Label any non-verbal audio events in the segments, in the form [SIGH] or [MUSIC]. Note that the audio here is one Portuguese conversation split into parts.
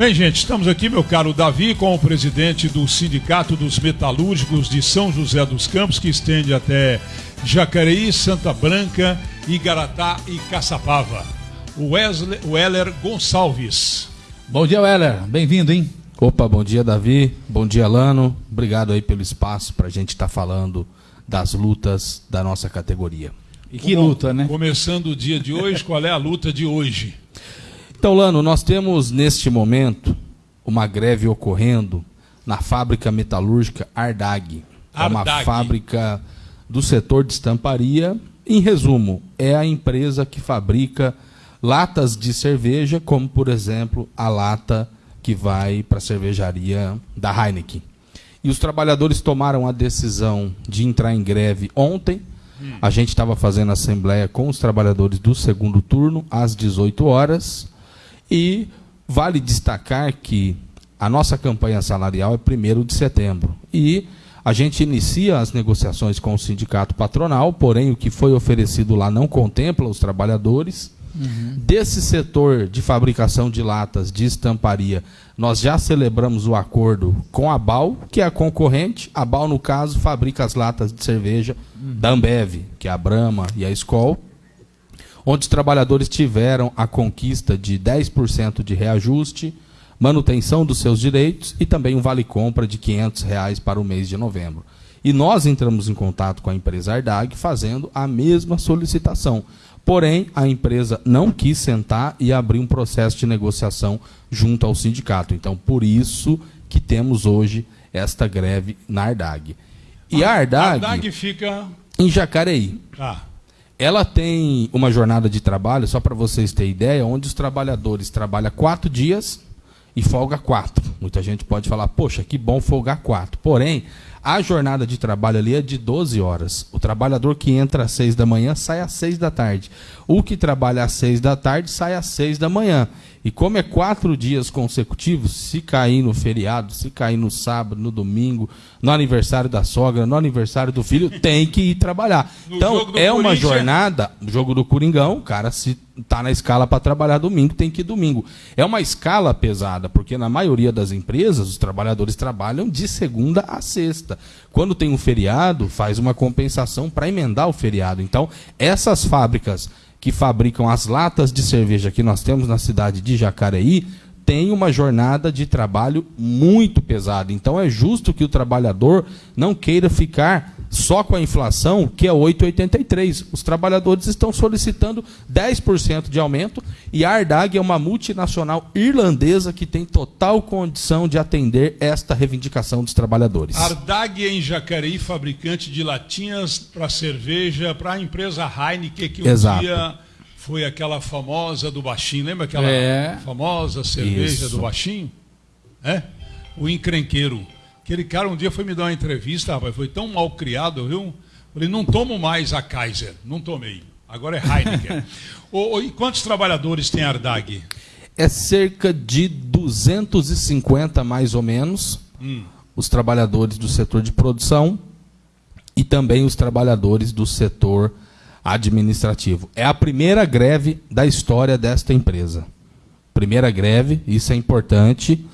Bem, gente, estamos aqui, meu caro Davi, com o presidente do Sindicato dos Metalúrgicos de São José dos Campos, que estende até Jacareí, Santa Branca, Igaratá e Caçapava. O Wesley, Weller Gonçalves. Bom dia, Weller. Bem-vindo, hein? Opa, bom dia, Davi. Bom dia, Lano. Obrigado aí pelo espaço para a gente estar tá falando das lutas da nossa categoria. E que Bom, luta, né? Começando o dia de hoje, qual é a luta de hoje? Então, Lano, nós temos neste momento uma greve ocorrendo na fábrica metalúrgica Ardag. É uma fábrica do setor de estamparia. Em resumo, é a empresa que fabrica latas de cerveja, como por exemplo a lata que vai para a cervejaria da Heineken. E os trabalhadores tomaram a decisão de entrar em greve ontem. Hum. A gente estava fazendo assembleia com os trabalhadores do segundo turno às 18 horas. E vale destacar que a nossa campanha salarial é 1 de setembro. E a gente inicia as negociações com o sindicato patronal, porém o que foi oferecido lá não contempla os trabalhadores. Uhum. Desse setor de fabricação de latas de estamparia, nós já celebramos o acordo com a BAL, que é a concorrente. A BAL, no caso, fabrica as latas de cerveja uhum. da Ambev, que é a Brahma e a Skol onde os trabalhadores tiveram a conquista de 10% de reajuste, manutenção dos seus direitos e também um vale-compra de 500 reais para o mês de novembro. E nós entramos em contato com a empresa Ardag fazendo a mesma solicitação. Porém, a empresa não quis sentar e abrir um processo de negociação junto ao sindicato. Então, por isso que temos hoje esta greve na Ardag. E a Ardag, Ardag fica em Jacareí. Ah. Ela tem uma jornada de trabalho, só para vocês terem ideia, onde os trabalhadores trabalham quatro dias e folga quatro. Muita gente pode falar, poxa, que bom folgar quatro. Porém, a jornada de trabalho ali é de 12 horas. O trabalhador que entra às 6 da manhã sai às 6 da tarde. O que trabalha às 6 da tarde sai às 6 da manhã. E como é quatro dias consecutivos, se cair no feriado, se cair no sábado, no domingo, no aniversário da sogra, no aniversário do filho, [LAUGHS] tem que ir trabalhar. No então, é uma jornada, jogo do Coringão, o cara se tá na escala para trabalhar domingo, tem que ir domingo. É uma escala pesada, porque na maioria das empresas os trabalhadores trabalham de segunda a sexta. Quando tem um feriado, faz uma compensação para emendar o feriado. Então, essas fábricas que fabricam as latas de cerveja que nós temos na cidade de Jacareí tem uma jornada de trabalho muito pesada. Então é justo que o trabalhador não queira ficar só com a inflação, que é 8,83. Os trabalhadores estão solicitando 10% de aumento e a Ardag é uma multinacional irlandesa que tem total condição de atender esta reivindicação dos trabalhadores. Ardag é em Jacareí, fabricante de latinhas para cerveja para a empresa Heineken que um Exato. dia foi aquela famosa do baixinho, lembra aquela é. famosa cerveja Isso. do baixinho? É? O encrenqueiro. Aquele cara um dia foi me dar uma entrevista, rapaz, foi tão mal criado, viu? Falei, não tomo mais a Kaiser, não tomei. Agora é Heineken. [LAUGHS] o, e quantos trabalhadores tem a Ardag? É cerca de 250 mais ou menos. Hum. Os trabalhadores do setor de produção e também os trabalhadores do setor administrativo. É a primeira greve da história desta empresa. Primeira greve, isso é importante.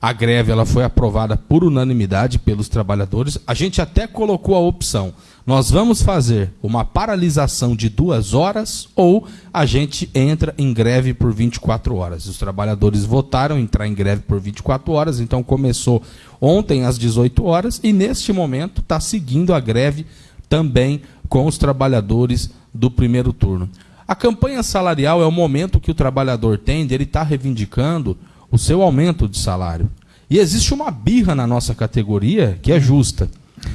A greve ela foi aprovada por unanimidade pelos trabalhadores. A gente até colocou a opção: nós vamos fazer uma paralisação de duas horas ou a gente entra em greve por 24 horas. Os trabalhadores votaram entrar em greve por 24 horas, então começou ontem às 18 horas e neste momento está seguindo a greve também com os trabalhadores do primeiro turno. A campanha salarial é o momento que o trabalhador tem ele estar tá reivindicando o seu aumento de salário. E existe uma birra na nossa categoria que é justa.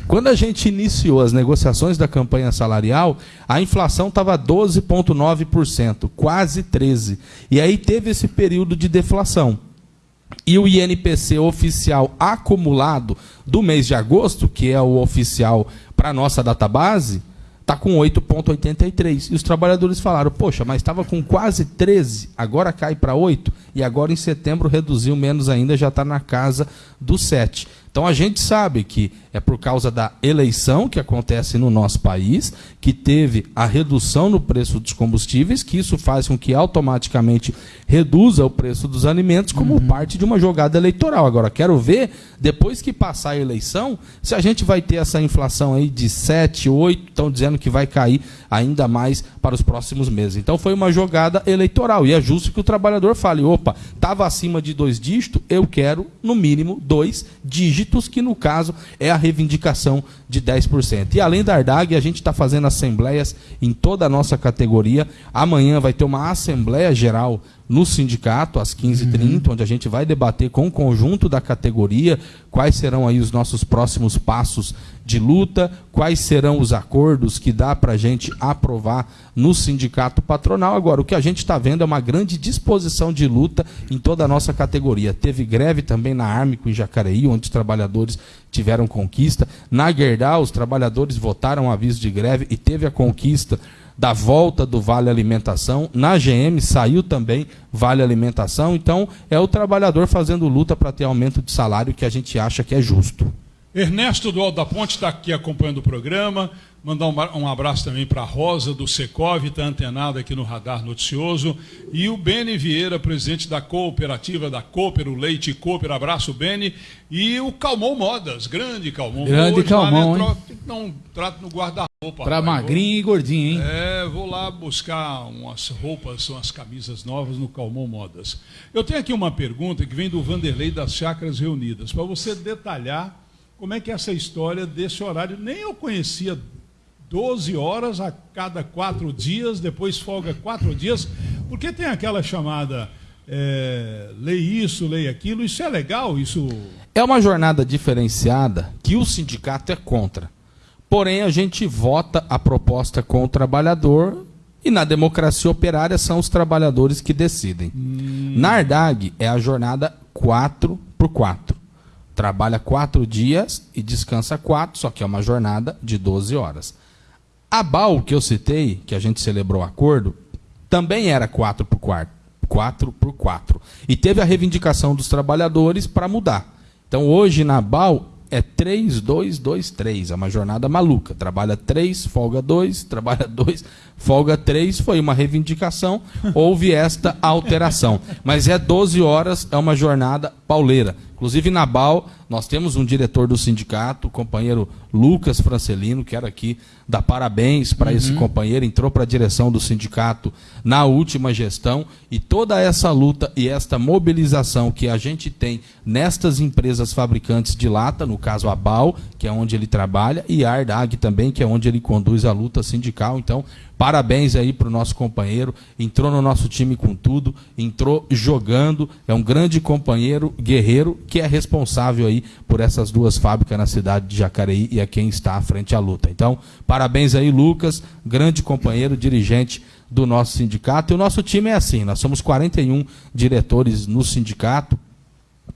Quando a gente iniciou as negociações da campanha salarial, a inflação estava 12,9%, quase 13%. E aí teve esse período de deflação. E o INPC oficial acumulado do mês de agosto, que é o oficial para a nossa database, está com 8,83. E os trabalhadores falaram, poxa, mas estava com quase 13, agora cai para 8, e agora em setembro reduziu menos ainda, já está na casa do 7. Então a gente sabe que é por causa da eleição que acontece no nosso país, que teve a redução no preço dos combustíveis, que isso faz com que automaticamente reduza o preço dos alimentos como uhum. parte de uma jogada eleitoral. Agora, quero ver, depois que passar a eleição, se a gente vai ter essa inflação aí de 7, 8, estão dizendo que vai cair ainda mais para os próximos meses. Então foi uma jogada eleitoral. E é justo que o trabalhador fale: opa, estava acima de dois dígitos, eu quero, no mínimo, dois dígitos, que no caso é a reivindicação de 10%. E além da Ardag, a gente está fazendo assembleias em toda a nossa categoria. Amanhã vai ter uma Assembleia Geral no sindicato, às 15h30, uhum. onde a gente vai debater com o conjunto da categoria quais serão aí os nossos próximos passos de luta, quais serão os acordos que dá para a gente aprovar no sindicato patronal. Agora, o que a gente está vendo é uma grande disposição de luta em toda a nossa categoria. Teve greve também na Armico em Jacareí, onde os trabalhadores tiveram conquista. Na Gerdau, os trabalhadores votaram aviso de greve e teve a conquista da volta do Vale Alimentação. Na GM saiu também Vale Alimentação. Então, é o trabalhador fazendo luta para ter aumento de salário que a gente acha que é justo. Ernesto do Alto da Ponte está aqui acompanhando o programa. Mandar um, abraço também para a Rosa do Secov, está antenada aqui no Radar Noticioso. E o Beni Vieira, presidente da cooperativa da Cooper, o Leite Cooper. Abraço, Beni. E o Calmon Modas, grande Calmon. Grande Hoje, Calmon, lá, hein? Não trato no guarda-roupa. Para magrinho vou, e gordinho, hein? É, vou lá buscar umas roupas, umas camisas novas no Calmon Modas. Eu tenho aqui uma pergunta que vem do Vanderlei das Chacras Reunidas, para você detalhar como é que é essa história desse horário. Nem eu conhecia 12 horas a cada quatro dias, depois folga quatro dias, porque tem aquela chamada é, lei isso, lei aquilo, isso é legal, isso... É uma jornada diferenciada que o sindicato é contra. Porém, a gente vota a proposta com o trabalhador e na democracia operária são os trabalhadores que decidem. Hum. Na Ardag é a jornada 4 por 4. Trabalha quatro dias e descansa quatro, só que é uma jornada de 12 horas. A BAL que eu citei, que a gente celebrou o acordo, também era 4 por 4. 4 por 4. E teve a reivindicação dos trabalhadores para mudar. Então hoje na BAL é 3, 2, 2, 3. É uma jornada maluca. Trabalha 3, folga 2, [LAUGHS] trabalha 2, folga 3. Foi uma reivindicação, houve esta alteração. Mas é 12 horas, é uma jornada pauleira. Inclusive na BAL, nós temos um diretor do sindicato, o companheiro Lucas Francelino, quero aqui dar parabéns para uhum. esse companheiro, entrou para a direção do sindicato na última gestão e toda essa luta e esta mobilização que a gente tem nestas empresas fabricantes de lata, no caso a BAL, que é onde ele trabalha, e a Ardag também, que é onde ele conduz a luta sindical. Então, Parabéns aí para o nosso companheiro. Entrou no nosso time com tudo, entrou jogando. É um grande companheiro, guerreiro, que é responsável aí por essas duas fábricas na cidade de Jacareí e é quem está à frente à luta. Então, parabéns aí, Lucas, grande companheiro, dirigente do nosso sindicato. E o nosso time é assim: nós somos 41 diretores no sindicato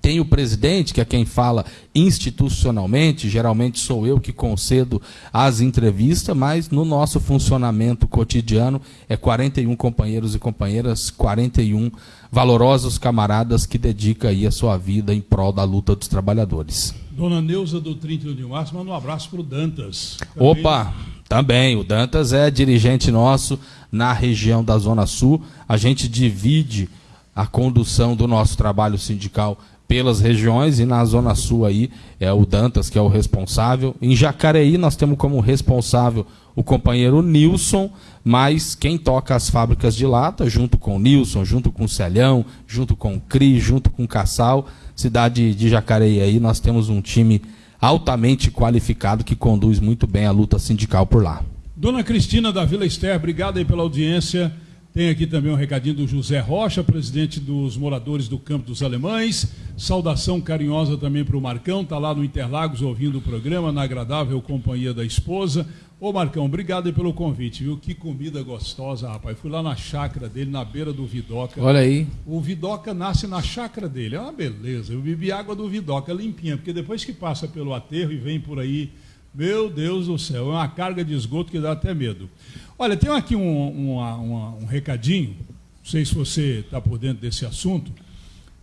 tem o presidente, que é quem fala institucionalmente, geralmente sou eu que concedo as entrevistas, mas no nosso funcionamento cotidiano é 41 companheiros e companheiras, 41 valorosos camaradas que dedicam aí a sua vida em prol da luta dos trabalhadores. Dona Neuza do 31 de março, manda um abraço para o Dantas. Também. Opa, também, o Dantas é dirigente nosso na região da Zona Sul, a gente divide a condução do nosso trabalho sindical pelas regiões e na Zona Sul aí é o Dantas que é o responsável. Em Jacareí nós temos como responsável o companheiro Nilson, mas quem toca as fábricas de lata, junto com o Nilson, junto com o Celhão, junto com o CRI, junto com o Cassal, cidade de Jacareí aí, nós temos um time altamente qualificado que conduz muito bem a luta sindical por lá. Dona Cristina da Vila Esther, obrigado aí pela audiência. Tem aqui também um recadinho do José Rocha, presidente dos moradores do Campo dos Alemães. Saudação carinhosa também para o Marcão, está lá no Interlagos ouvindo o programa, na agradável companhia da esposa. Ô Marcão, obrigado pelo convite, viu? Que comida gostosa, rapaz. Fui lá na chácara dele, na beira do Vidoca. Olha aí. O Vidoca nasce na chácara dele, é uma beleza. Eu bebi água do Vidoca limpinha, porque depois que passa pelo aterro e vem por aí, meu Deus do céu, é uma carga de esgoto que dá até medo. Olha, tem aqui um, um recadinho, não sei se você está por dentro desse assunto.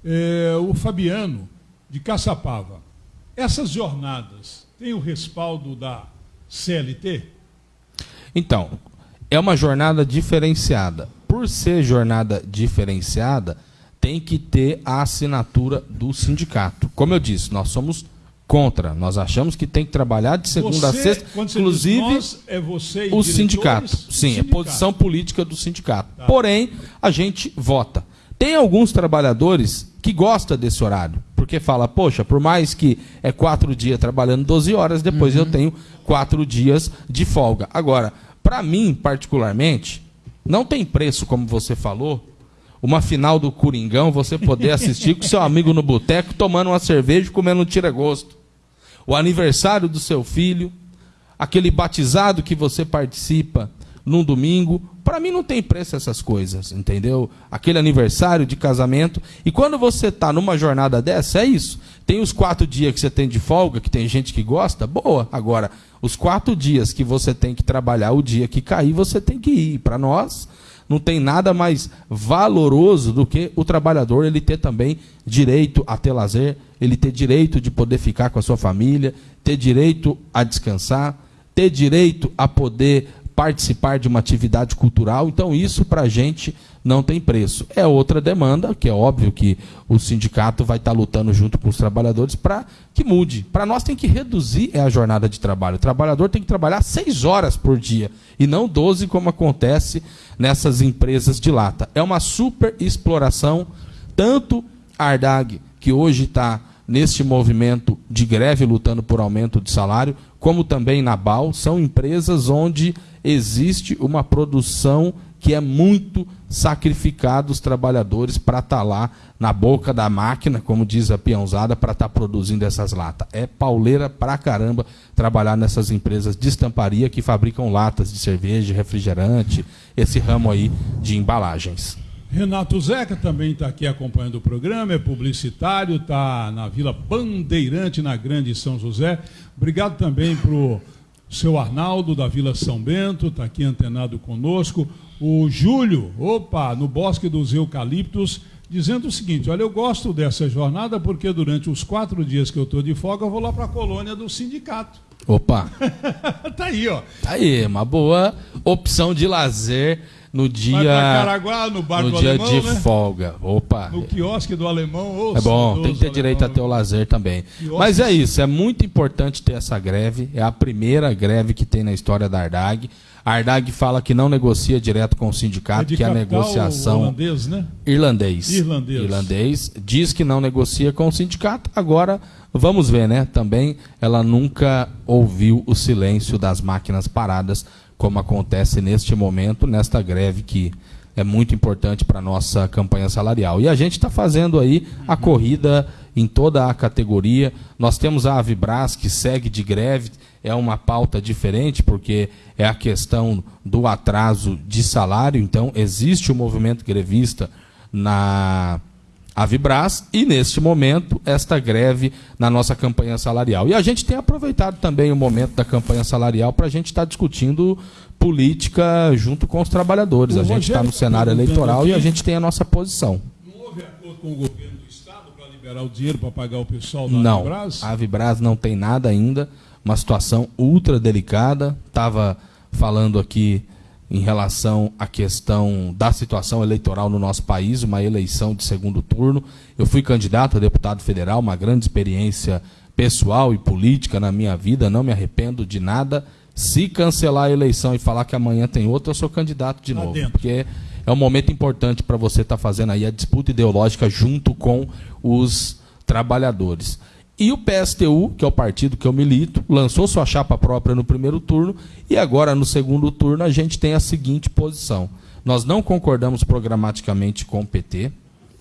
É, o Fabiano, de Caçapava. Essas jornadas têm o respaldo da CLT? Então, é uma jornada diferenciada. Por ser jornada diferenciada, tem que ter a assinatura do sindicato. Como eu disse, nós somos contra. Nós achamos que tem que trabalhar de segunda você, a sexta, inclusive nós, é você o sindicato. Sim, sindicato. é posição política do sindicato. Tá. Porém, a gente vota. Tem alguns trabalhadores que gostam desse horário, porque fala, poxa, por mais que é quatro dias trabalhando 12 horas, depois uhum. eu tenho quatro dias de folga. Agora, para mim, particularmente, não tem preço, como você falou, uma final do Coringão, você poder assistir com seu amigo no boteco, tomando uma cerveja e comendo um tira-gosto. O aniversário do seu filho, aquele batizado que você participa num domingo. Para mim não tem preço essas coisas, entendeu? Aquele aniversário de casamento. E quando você está numa jornada dessa, é isso. Tem os quatro dias que você tem de folga, que tem gente que gosta, boa. Agora, os quatro dias que você tem que trabalhar, o dia que cair, você tem que ir. Para nós, não tem nada mais valoroso do que o trabalhador ele ter também direito a ter lazer, ele ter direito de poder ficar com a sua família, ter direito a descansar, ter direito a poder participar de uma atividade cultural. Então, isso para a gente não tem preço. É outra demanda, que é óbvio que o sindicato vai estar tá lutando junto com os trabalhadores para que mude. Para nós tem que reduzir a jornada de trabalho. O trabalhador tem que trabalhar seis horas por dia e não 12, como acontece nessas empresas de lata. É uma super exploração, tanto a Ardag, que hoje está neste movimento de greve lutando por aumento de salário, como também na BAL, são empresas onde existe uma produção que é muito sacrificada os trabalhadores para estar tá lá na boca da máquina, como diz a peãozada, para estar tá produzindo essas latas. É pauleira pra caramba trabalhar nessas empresas de estamparia que fabricam latas de cerveja, refrigerante, esse ramo aí de embalagens. Renato Zeca também está aqui acompanhando o programa, é publicitário, está na Vila Bandeirante, na Grande São José. Obrigado também para seu Arnaldo, da Vila São Bento, está aqui antenado conosco. O Júlio, opa, no Bosque dos Eucaliptos, dizendo o seguinte: olha, eu gosto dessa jornada porque durante os quatro dias que eu estou de folga, eu vou lá para a colônia do sindicato. Opa! [LAUGHS] tá aí, ó. Tá aí, uma boa opção de lazer no dia Caraguá, no bar no do dia alemão, de né? folga. Opa. No quiosque do alemão. É bom, tem que ter direito a ter o lazer também. Quiosque. Mas é isso, é muito importante ter essa greve. É a primeira greve que tem na história da Ardag. A Ardag fala que não negocia direto com o sindicato, é que a negociação holandês, né? irlandês. irlandês. Irlandês diz que não negocia com o sindicato. Agora vamos ver, né? Também ela nunca ouviu o silêncio das máquinas paradas como acontece neste momento, nesta greve que é muito importante para a nossa campanha salarial. E a gente está fazendo aí a corrida em toda a categoria. Nós temos a Avibras, que segue de greve, é uma pauta diferente, porque é a questão do atraso de salário. Então, existe o movimento grevista na a Vibras e, neste momento, esta greve na nossa campanha salarial. E a gente tem aproveitado também o momento da campanha salarial para a gente estar tá discutindo política junto com os trabalhadores. O a gente está no cenário eleitoral aqui, e a gente tem a nossa posição. Não houve acordo com o governo do Estado para liberar o dinheiro para pagar o pessoal da não, Vibras? A Vibras não tem nada ainda, uma situação ultra delicada. Estava falando aqui em relação à questão da situação eleitoral no nosso país, uma eleição de segundo turno. Eu fui candidato a deputado federal, uma grande experiência pessoal e política na minha vida, não me arrependo de nada. Se cancelar a eleição e falar que amanhã tem outra, eu sou candidato de novo. Porque é um momento importante para você estar tá fazendo aí a disputa ideológica junto com os trabalhadores. E o PSTU, que é o partido que eu milito, lançou sua chapa própria no primeiro turno e agora no segundo turno a gente tem a seguinte posição. Nós não concordamos programaticamente com o PT,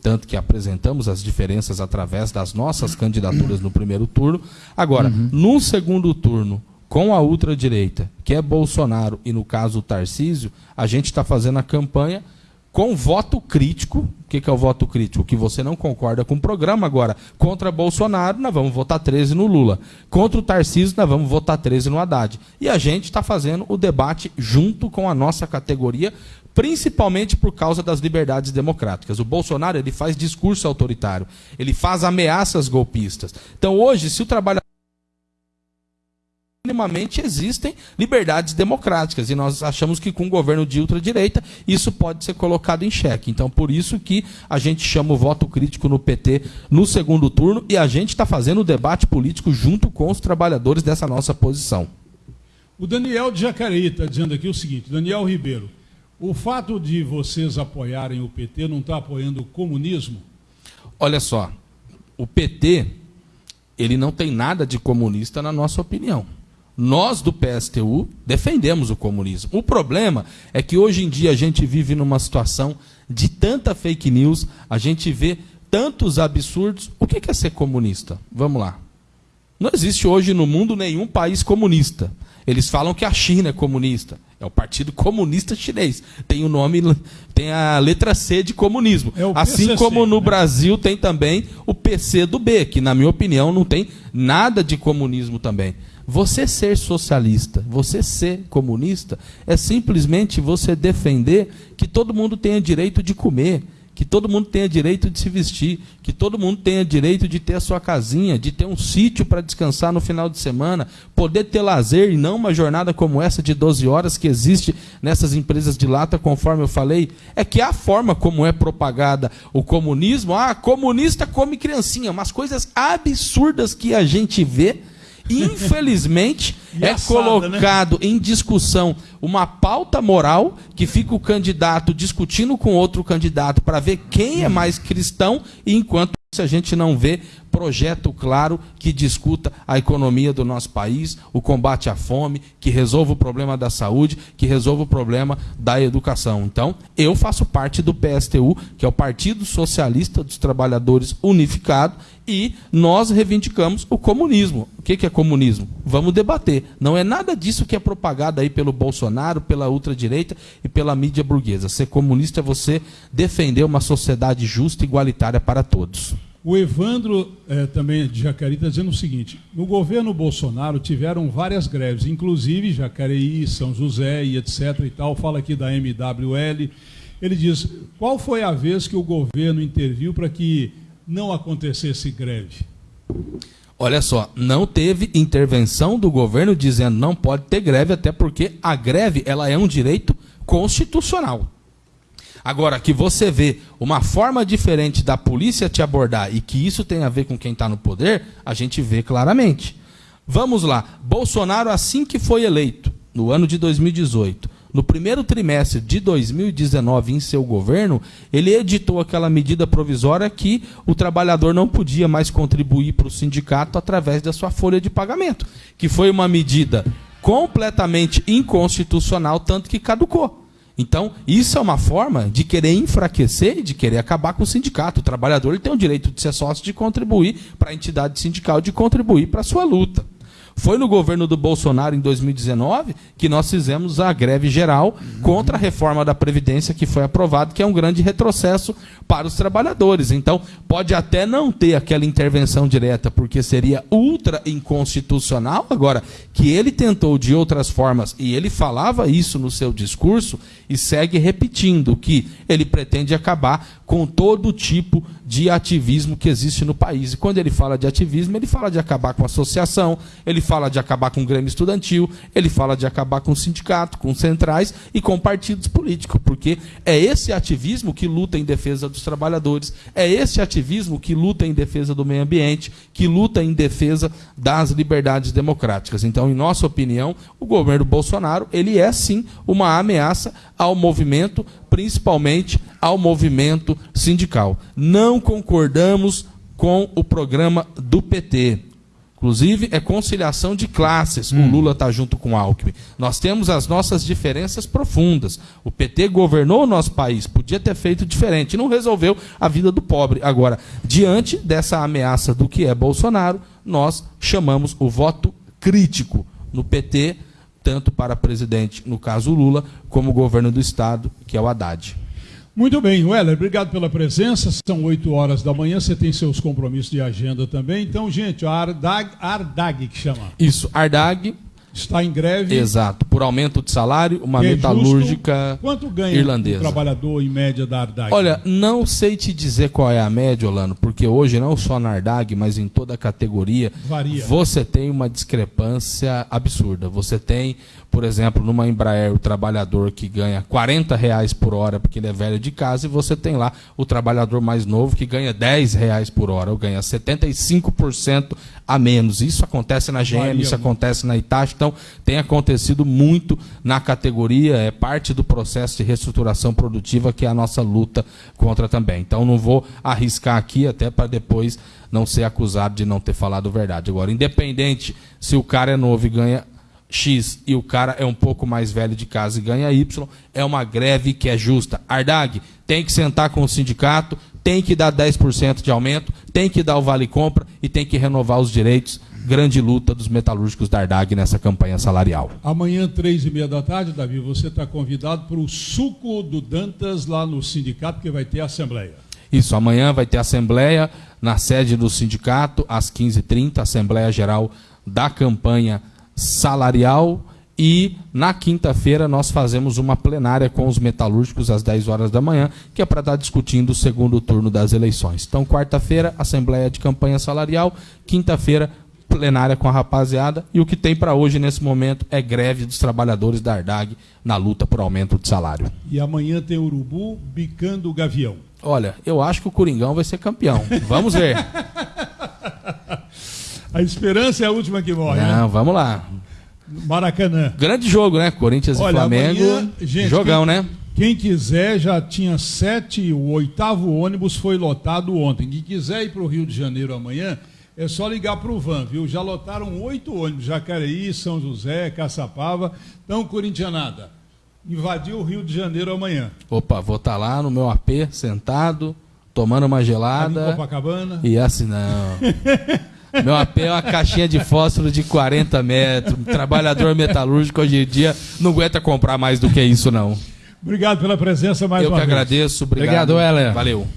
tanto que apresentamos as diferenças através das nossas candidaturas no primeiro turno. Agora, uhum. no segundo turno, com a ultradireita, que é Bolsonaro e no caso o Tarcísio, a gente está fazendo a campanha com voto crítico. O que, que, é o voto crítico? Que você não concorda com o programa. Agora, contra Bolsonaro, nós vamos votar 13 no Lula. Contra o Tarcísio, nós vamos votar 13 no Haddad. E a gente está fazendo o debate junto com a nossa categoria, principalmente por causa das liberdades democráticas. O Bolsonaro ele faz discurso autoritário, ele faz ameaças golpistas. Então, hoje, se o trabalhador minimamente existem liberdades democráticas. E nós achamos que com o governo de ultradireita isso pode ser colocado em xeque. Então, por isso que a gente chama o voto crítico no PT no segundo turno e a gente está fazendo o debate político junto com os trabalhadores dessa nossa posição. O Daniel de Jacareí está dizendo aqui o seguinte: Daniel Ribeiro, o fato de vocês apoiarem o PT não está apoiando o comunismo? Olha só, o PT ele não tem nada de comunista na nossa opinião. Nós do PSTU defendemos o comunismo. O problema é que hoje em dia a gente vive numa situação de tanta fake news, a gente vê tantos absurdos. O que é ser comunista? Vamos lá. Não existe hoje no mundo nenhum país comunista. Eles falam que a China é comunista. É o Partido Comunista Chinês. Tem o nome, tem a letra C de comunismo. É assim PCC, como no né? Brasil tem também o PC do B, que na minha opinião não tem nada de comunismo também. Você ser socialista, você ser comunista, é simplesmente você defender que todo mundo tenha direito de comer, que todo mundo tenha direito de se vestir, que todo mundo tenha direito de ter a sua casinha, de ter um sítio para descansar no final de semana, poder ter lazer e não uma jornada como essa de 12 horas que existe nessas empresas de lata, conforme eu falei, é que a forma como é propagada o comunismo, ah, comunista come criancinha, umas coisas absurdas que a gente vê Infelizmente, [LAUGHS] é né? colocado né? em discussão uma pauta moral que fica o candidato discutindo com outro candidato para ver quem é mais cristão, e enquanto se a gente não vê projeto claro que discuta a economia do nosso país, o combate à fome, que resolva o problema da saúde, que resolva o problema da educação. Então, eu faço parte do PSTU, que é o Partido Socialista dos Trabalhadores Unificado, e nós reivindicamos o comunismo. O que é comunismo? Vamos debater. Não é nada disso que é propagado aí pelo Bolsonaro, pela ultradireita e pela mídia burguesa. Ser comunista é você defender uma sociedade justa e igualitária para todos. O Evandro, é, também de Jacareí, está dizendo o seguinte: no governo Bolsonaro tiveram várias greves, inclusive Jacareí, São José e etc. e tal. Fala aqui da MWL. Ele diz: qual foi a vez que o governo interviu para que não acontecesse greve? Olha só, não teve intervenção do governo dizendo não pode ter greve, até porque a greve ela é um direito constitucional. Agora, que você vê uma forma diferente da polícia te abordar e que isso tem a ver com quem está no poder, a gente vê claramente. Vamos lá. Bolsonaro, assim que foi eleito, no ano de 2018, no primeiro trimestre de 2019, em seu governo, ele editou aquela medida provisória que o trabalhador não podia mais contribuir para o sindicato através da sua folha de pagamento, que foi uma medida completamente inconstitucional, tanto que caducou. Então, isso é uma forma de querer enfraquecer e de querer acabar com o sindicato. O trabalhador tem o direito de ser sócio, de contribuir para a entidade sindical, de contribuir para a sua luta. Foi no governo do Bolsonaro, em 2019, que nós fizemos a greve geral contra a reforma da Previdência que foi aprovada, que é um grande retrocesso para os trabalhadores. Então, pode até não ter aquela intervenção direta, porque seria ultra inconstitucional. Agora, que ele tentou de outras formas, e ele falava isso no seu discurso, e segue repetindo que ele pretende acabar com todo tipo de ativismo que existe no país. E quando ele fala de ativismo, ele fala de acabar com a associação, ele fala de acabar com o Grêmio Estudantil, ele fala de acabar com o sindicato, com centrais e com partidos políticos, porque é esse ativismo que luta em defesa dos trabalhadores, é esse ativismo que luta em defesa do meio ambiente, que luta em defesa das liberdades democráticas. Então, em nossa opinião, o governo Bolsonaro, ele é sim uma ameaça ao movimento, principalmente ao movimento sindical. Não concordamos com o programa do PT. Inclusive, é conciliação de classes. Hum. O Lula está junto com o Alckmin. Nós temos as nossas diferenças profundas. O PT governou o nosso país, podia ter feito diferente, não resolveu a vida do pobre. Agora, diante dessa ameaça do que é Bolsonaro, nós chamamos o voto crítico no PT, tanto para presidente, no caso Lula, como governo do Estado, que é o Haddad. Muito bem, Weller, obrigado pela presença. São 8 horas da manhã, você tem seus compromissos de agenda também. Então, gente, Ardag, Ardag que chama. Isso, Ardag, está em greve. Exato, por aumento de salário, uma é metalúrgica. Quanto ganha irlandesa. o trabalhador em média da Ardag? Olha, não sei te dizer qual é a média, Orlando, porque hoje não só na Ardag, mas em toda a categoria, Varia. você tem uma discrepância absurda. Você tem, por exemplo, numa Embraer, o trabalhador que ganha 40 reais por hora porque ele é velho de casa, e você tem lá o trabalhador mais novo que ganha 10 reais por hora, ou ganha 75% a menos. Isso acontece na GM, Varia isso acontece na Itachi, tem acontecido muito na categoria, é parte do processo de reestruturação produtiva que é a nossa luta contra também. Então não vou arriscar aqui até para depois não ser acusado de não ter falado verdade. Agora, independente se o cara é novo e ganha X e o cara é um pouco mais velho de casa e ganha Y, é uma greve que é justa. Ardag tem que sentar com o sindicato, tem que dar 10% de aumento, tem que dar o vale compra e tem que renovar os direitos grande luta dos metalúrgicos da Ardag nessa campanha salarial. Amanhã, três e meia da tarde, Davi, você está convidado para o suco do Dantas lá no sindicato, que vai ter assembleia. Isso, amanhã vai ter assembleia na sede do sindicato, às 15h30, Assembleia Geral da campanha salarial. E na quinta-feira nós fazemos uma plenária com os metalúrgicos às 10 horas da manhã, que é para estar discutindo o segundo turno das eleições. Então, quarta-feira, Assembleia de Campanha Salarial, quinta-feira, plenária com a rapaziada e o que tem para hoje nesse momento é greve dos trabalhadores da Ardag na luta por aumento de salário. E amanhã tem Urubu bicando o Gavião. Olha, eu acho que o Coringão vai ser campeão. Vamos ver. [LAUGHS] a esperança é a última que morre. Não, né? vamos lá. Maracanã. Grande jogo, né? Corinthians Olha, e Flamengo. Amanhã, gente, jogão, quem, né? Quem quiser, já tinha sete, o oitavo ônibus foi lotado ontem. Quem quiser ir para o Rio de Janeiro amanhã, é só ligar para o Van, viu? Já lotaram oito ônibus, Jacareí, São José, Caçapava. Então, Corintianada, invadiu o Rio de Janeiro amanhã. Opa, vou estar tá lá no meu AP, sentado, tomando uma gelada. Copacabana. E assim, não. [LAUGHS] Meu AP é uma caixinha de fósforo de 40 metros. trabalhador metalúrgico hoje em dia não aguenta comprar mais do que isso, não. Obrigado pela presença mais Eu uma vez. Eu que agradeço. Obrigado, obrigado. Valeu.